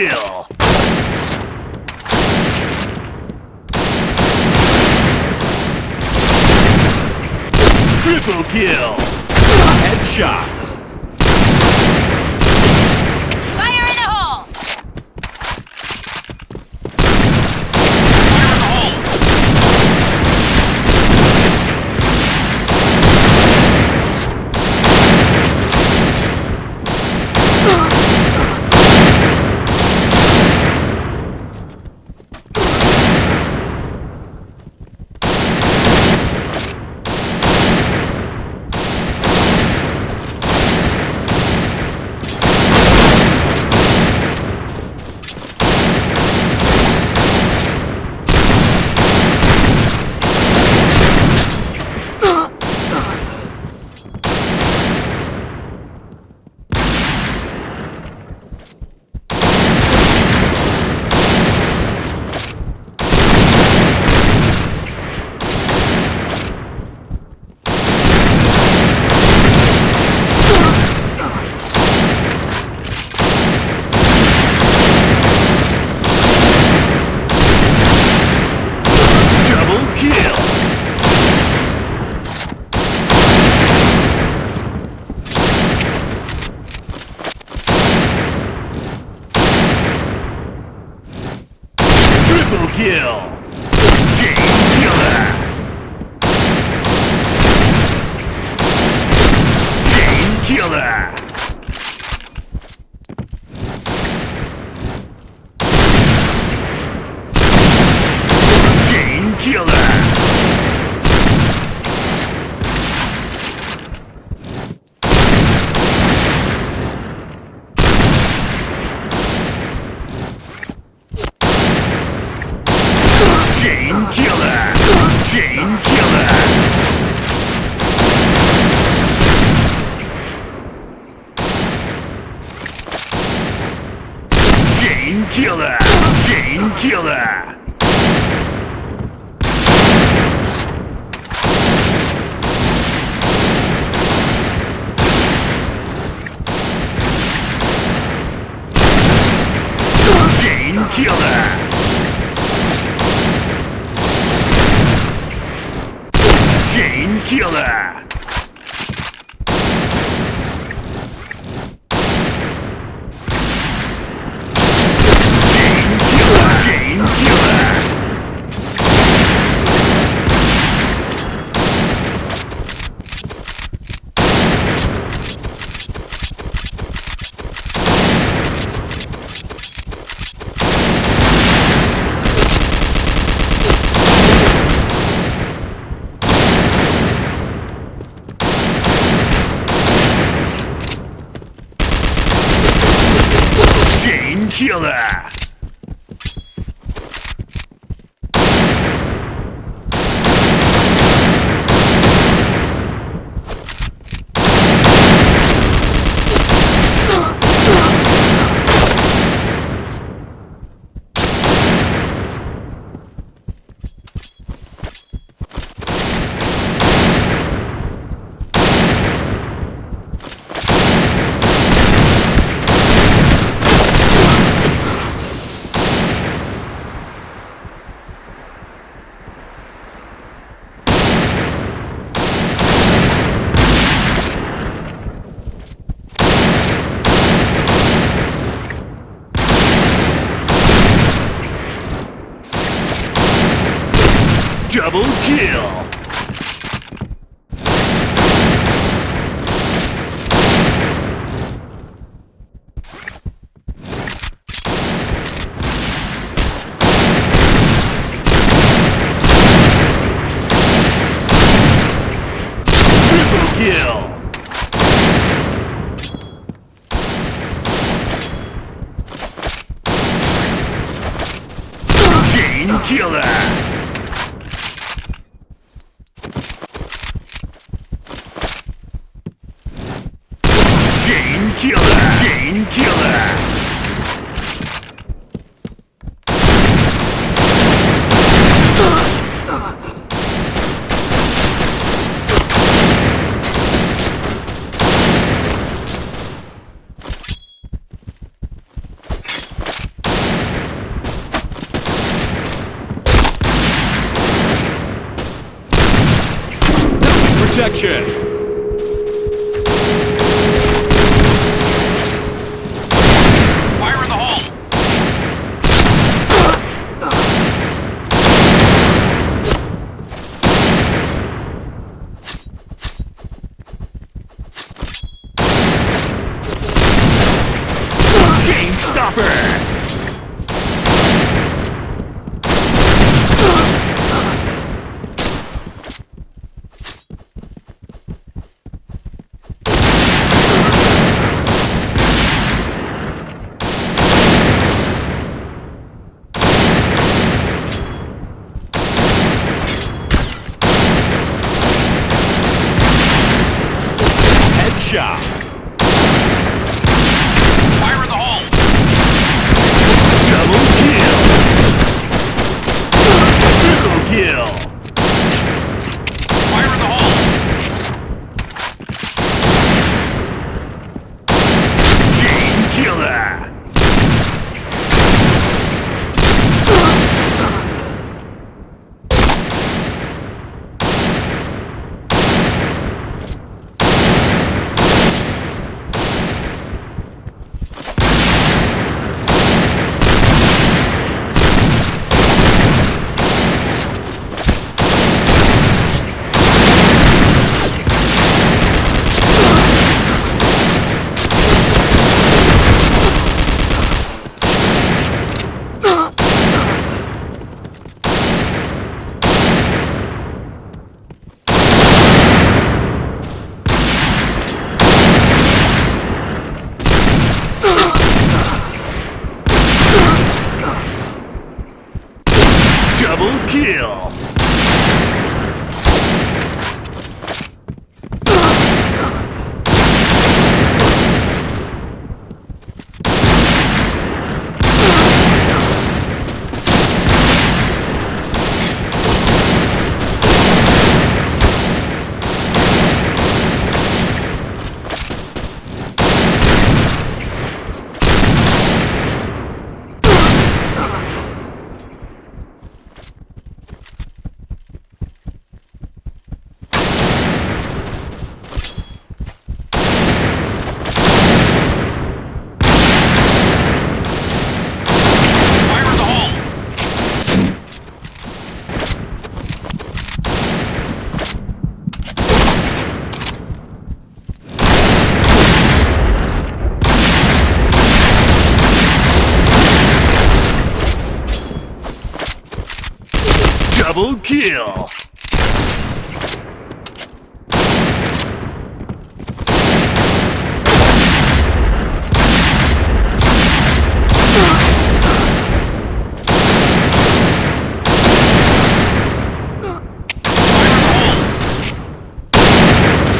kill! Triple kill! Headshot! Fire in the hole! Double kill! Triple kill! Kill that! Feel that! Double kill! killer! Chain killer! protection. shot. Double kill!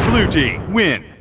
Blue team, win!